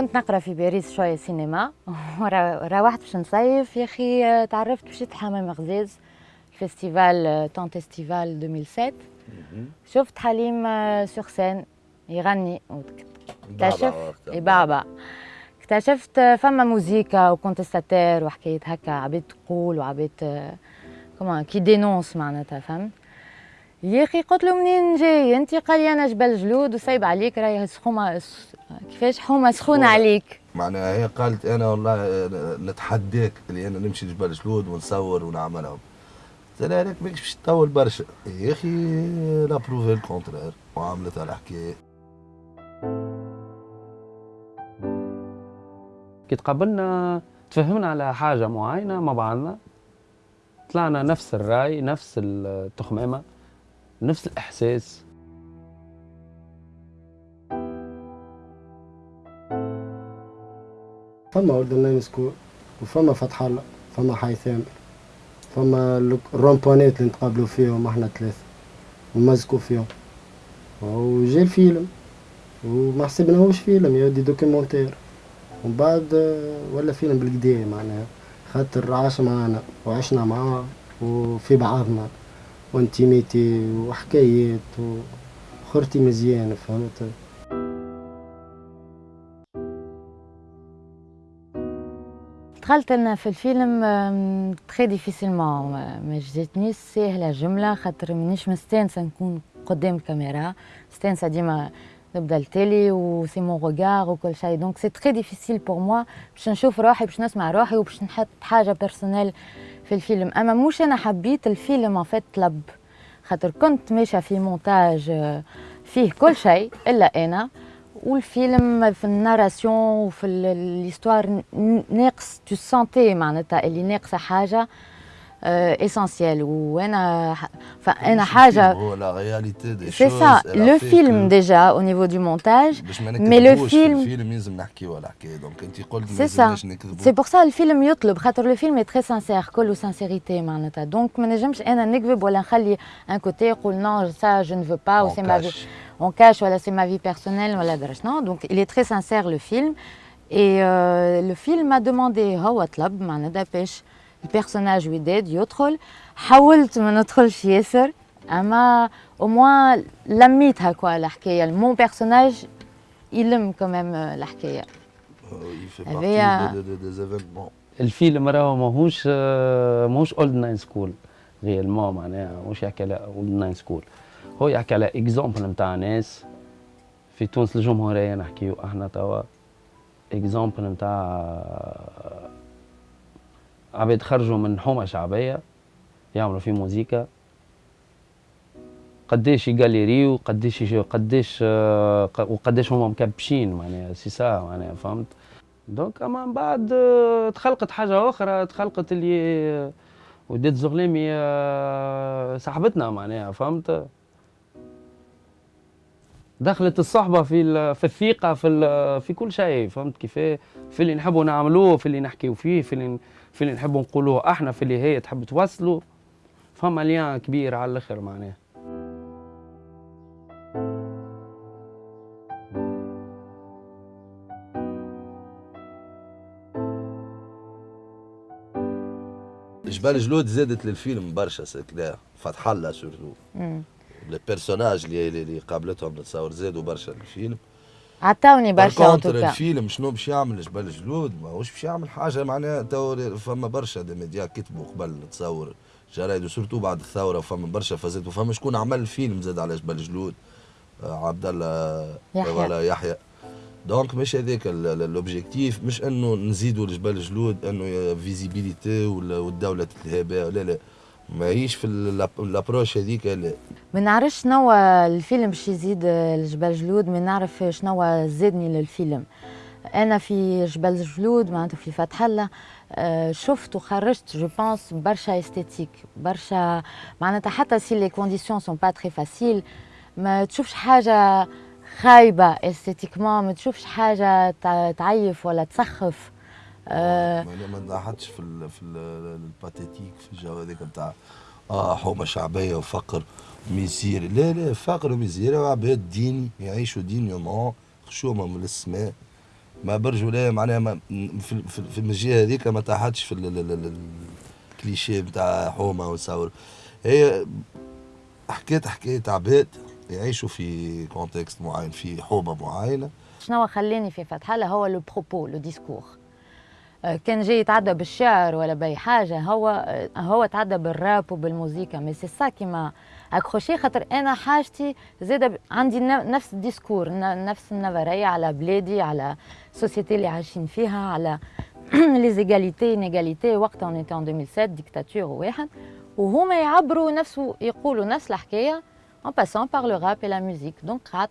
كنت نقرأ في باريس شوية سينما. روحت باش نصيف. يا أخي تعرفت مشيت حمام غزاز festival تون festival 2007 شفت حليم sur scène يغني. اكتشف يبعبع اكتشفت فما موزيكا و contestataire وحكاية هكا عبيد تقول وعبيد كمان qui dénonce معناتها فهمت؟ يا أخي قلت له منين جاي؟ انت قال لي أنا جبل جلود وسايب عليك راهي سخومه كيفاش حومة سخونة عليك؟ معناها هي قالت أنا والله نتحداك اللي أنا نمشي لجبل جلود ونصور ونعملهم. قلت لها لك ماكش باش تطول برشا. يا أخي la preuve le contraire. وعملتها الحكاية. كي تقابلنا تفهمنا على حاجة معينة مع بعضنا. طلعنا نفس الرأي نفس التخمامه نفس الإحساس. فما اردن سكول وفما فتح الله فما حيثام فما الرومبونات اللي نتقابلوا فيهم إحنا ثلاثة ومزكوا فيهم. وجا الفيلم وما حسبناهوش فيلم يا دي دوكيومونتير. ومن بعد ولا فيلم بالكدا معناها خاطر عاش معانا وعشنا معاه وفي بعضنا. و intimité وحكايات وخرتي مزيان فهمت؟ دخلت أنا في الفيلم très difficilement ما جاتنيش ساهلة جملة خاطر مانيش مستانسة نكون قدام الكاميرا مستانسة ديما نبدأ التالي و c'est mon regard وكل شيء. donc c'est très difficile pour moi باش نشوف روحي باش نسمع روحي وباش نحط حاجة personnelle في الفيلم. أما مش أنا حبيت الفيلم en fait طلب خاطر كنت ماشية في مونتاج فيه كل شيء إلا أنا. والفيلم في ال narration وفي ال histoire ناقص tu sentais معناتها اللي ناقصة حاجة. essentielle وانا فانا حاجة هو la réalité de c'est ça le film déjà au niveau du montage mais le film الفيلم لازم نحكيو على الحكاية donc انت قلت c'est ça c'est pour ça الفيلم يطلب خاطر le film très sincère كله sincérité معناتها donc ما نجمش أنا نكذب ولا نخلي un côté يقول non ça je ne veux pas و c'est ma vie on cache. voilà c'est ma vie personnelle voilà non. Donc il est très sincère le film. Et euh, le film m'a demandé هو طلب معناتها ال personnage وداد يدخل حاولت ما ندخلش ياسر اما au moins لميتها quoi الحكاية mon personnage يلم كمام الحكاية هذايا الفيلم راهو ماهوش ماهوش Old Nine School réellement معناها ماهوش يحكي على Old Nine School هو يحكي على exemple نتاع ناس في تونس الجمهوريه نحكيو إحنا توا exemple نتاع عباد خرجوا من حومة شعبية يعملوا في موزيكا. قداش يجاليريو قداش قداش وقداش هما مكبشين معناها سي سا معناها فهمت؟ donc أما من بعد تخلقت حاجة أخرى تخلقت اللي وداد زغلامي صاحبتنا معناها فهمت؟ دخلت الصحبة في في الثقة في في كل شيء فهمت كيف في اللي نحبوا نعملوه في اللي نحكيو فيه في اللي في اللي نحبوا نقولوه أحنا في اللي هي تحب توصلوا. فما lien كبير على الأخر معناه جبل جلود زادت للفيلم برشا كذا فتح الله surtout. ال personnage اللي اللي قابلتهم نتصور زادوا برشا الفيلم عطاوني برشا الفيلم شنو باش يعمل جبل جلود ماهوش باش يعمل حاجة معناها تو فما برشا des médias كتبوا قبل نتصور جرايد و surtout بعد الثورة فما برشا فازات وفما شكون عمل فيلم زاد على جبل جلود آه، عبد الله يحيى. يحيى. donc مش هذاك l'objectif مش إنه نزيدوا لجبل جلود une visibilité والدولة تتلهى لا لا. ماهيش في ال approche هذيك لا. ما نعرفش شنو الفيلم باش يزيد لجبل جلود ما نعرف شنو زادني للفيلم. أنا في جبل جلود معناتها في فتح الله آه، شفت وخرجت je pense برشا esthétique برشا معناتها حتى si les conditions sont pas très faciles ما تشوفش حاجة خايبة esthétiquement ما تشوفش حاجة تعيف ولا تسخف. آه. ما نضحكش في ال في ال pathétique في الجو هذاك نتاع آه حومة شعبية وفقر و misère لا لا فقر و misère وعباد dignes يعيشوا dignement خشومة من السماء. ما برجوليه معناها ما في, في, في الجهه هذيك ما طحتش في الكليشيه نتاع حومة وتصور هي حكيت حكاية عباد يعيشوا في contexte معين في حومة معينة. شنو خلاني في فتح الله هو le propos le discours كان جاي يتعدى بالشعر ولا بأي حاجة هو هو تعدى بالراب وبالموسيقى. mais c'est ça qui m'a accroché خاطر أنا حاجتي زاده عندي نفس ال discours نفس النظرية على بلادي على ال société اللي عايشين فيها على les égalités inégalités وقتها on était 2007 ديكتاتور واحد. وهما يعبروا نفس يقولوا نفس الحكاية en passant par le rap et la musique. Donc, rat,